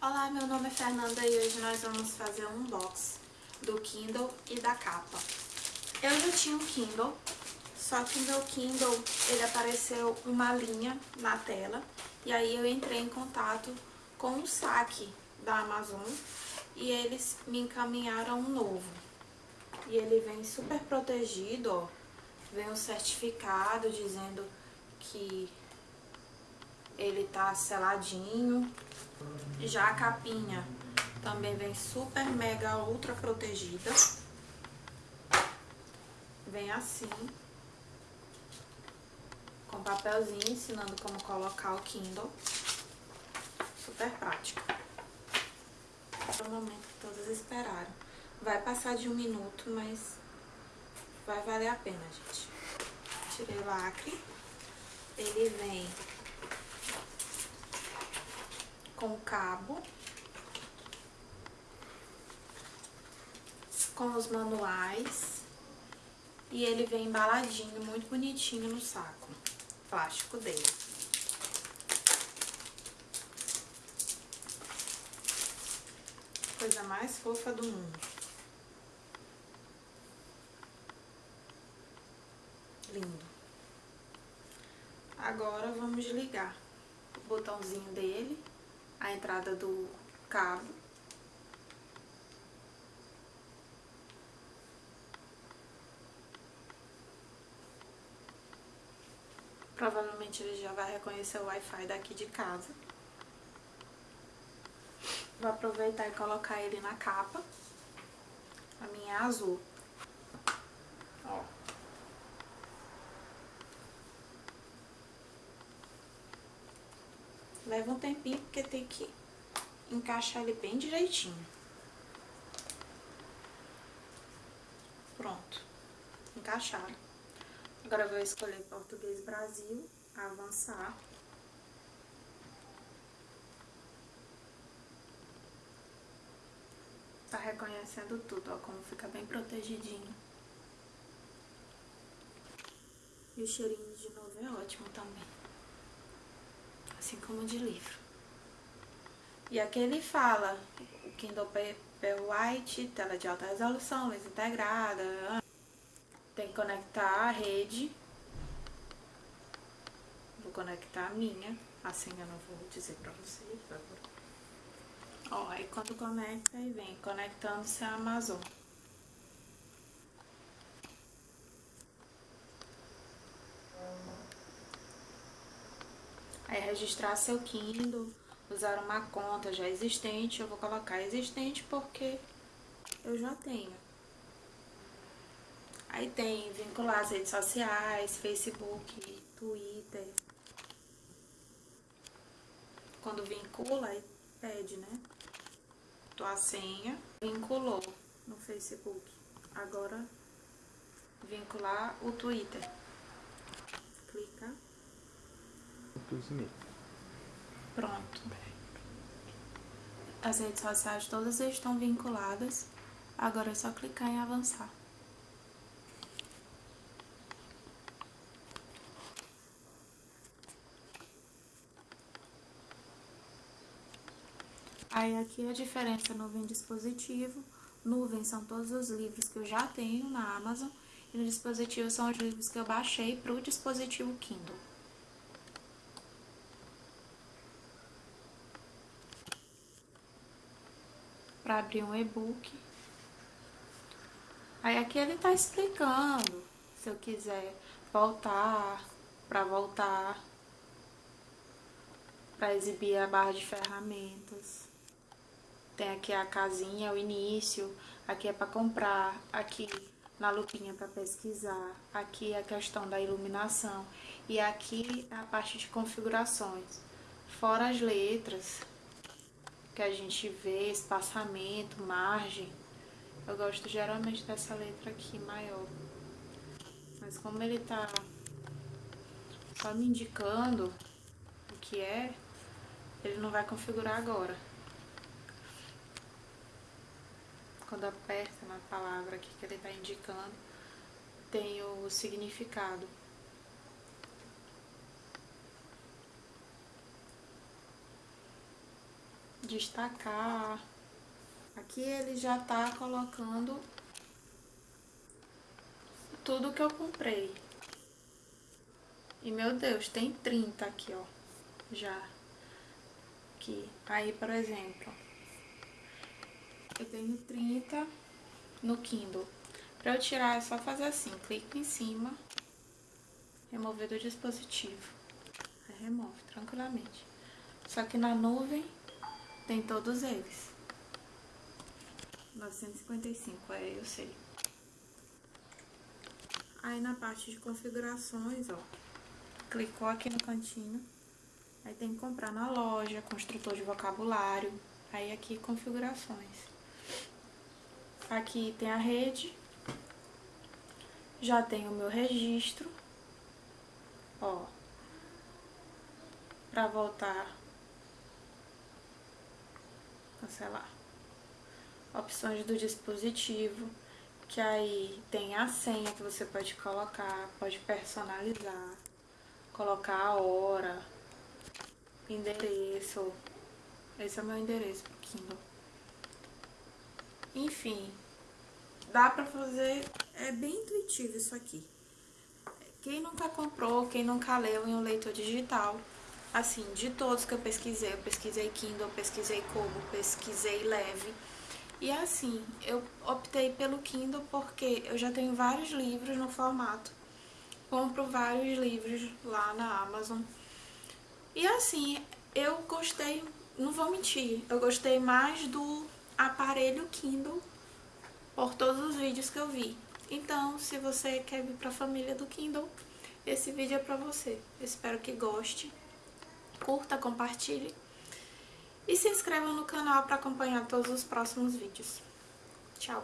Olá, meu nome é Fernanda e hoje nós vamos fazer um unboxing do Kindle e da capa. Eu já tinha um Kindle, só que o meu Kindle, ele apareceu uma linha na tela e aí eu entrei em contato com o saque da Amazon e eles me encaminharam um novo. E ele vem super protegido, ó, vem um certificado dizendo que ele tá seladinho. Já a capinha também vem super mega ultra protegida. Vem assim. Com papelzinho ensinando como colocar o Kindle. Super prático. É o momento todos esperaram. Vai passar de um minuto, mas vai valer a pena, gente. Tirei o lacre. Ele vem com o cabo, com os manuais, e ele vem embaladinho, muito bonitinho no saco plástico dele. Coisa mais fofa do mundo. Lindo. Agora vamos ligar o botãozinho dele a entrada do cabo. Provavelmente ele já vai reconhecer o Wi-Fi daqui de casa. Vou aproveitar e colocar ele na capa. A minha é azul. Ó. Leva um tempinho, porque tem que encaixar ele bem direitinho. Pronto. Encaixado. Agora eu vou escolher Português Brasil, avançar. Tá reconhecendo tudo, ó, como fica bem protegidinho. E o cheirinho de novo é ótimo também assim como de livro. E aqui ele fala, o Kindle Paperwhite, tela de alta resolução, luz integrada, tem que conectar a rede, vou conectar a minha, assim eu não vou dizer pra vocês agora. Ó, aí quando conecta, aí vem conectando-se a Amazon. Aí registrar seu Kindle, usar uma conta já existente, eu vou colocar existente porque eu já tenho. Aí tem vincular as redes sociais, Facebook, Twitter. Quando vincula, aí pede, né? Tua senha, vinculou no Facebook. Agora, vincular o Twitter. Clica e Pronto. As redes sociais todas estão vinculadas. Agora é só clicar em avançar. Aí aqui a diferença nuvem dispositivo. Nuvem são todos os livros que eu já tenho na Amazon. E no dispositivo são os livros que eu baixei para o dispositivo Kindle. Abrir um e-book. Aí aqui ele está explicando, se eu quiser voltar, para voltar, para exibir a barra de ferramentas. Tem aqui a casinha, o início, aqui é para comprar, aqui na lupinha para pesquisar, aqui a questão da iluminação e aqui a parte de configurações. Fora as letras, que a gente vê, espaçamento, margem. Eu gosto geralmente dessa letra aqui, maior. Mas como ele tá só me indicando o que é, ele não vai configurar agora. Quando aperta na palavra aqui que ele tá indicando, tem o significado. Destacar. Aqui ele já tá colocando tudo que eu comprei. E, meu Deus, tem 30 aqui, ó, já. Aqui. Aí, por exemplo, eu tenho 30 no Kindle. Pra eu tirar é só fazer assim, clico em cima, remover do dispositivo. Aí remove tranquilamente. Só que na nuvem tem todos eles. 955, é, eu sei. Aí na parte de configurações, ó, clicou aqui no cantinho, aí tem que comprar na loja, construtor de vocabulário, aí aqui configurações. Aqui tem a rede, já tem o meu registro, ó, pra voltar, cancelar. Opções do dispositivo, que aí tem a senha que você pode colocar, pode personalizar, colocar a hora, endereço. Esse é o meu endereço pro Kindle. Enfim, dá pra fazer, é bem intuitivo isso aqui. Quem nunca comprou, quem nunca leu em um leitor digital, assim, de todos que eu pesquisei, eu pesquisei Kindle, pesquisei Kobo, pesquisei Leve, e assim, eu optei pelo Kindle porque eu já tenho vários livros no formato. Compro vários livros lá na Amazon. E assim, eu gostei, não vou mentir, eu gostei mais do aparelho Kindle por todos os vídeos que eu vi. Então, se você quer vir para a família do Kindle, esse vídeo é para você. Espero que goste. Curta, compartilhe e se inscreva no canal para acompanhar todos os próximos vídeos. Tchau!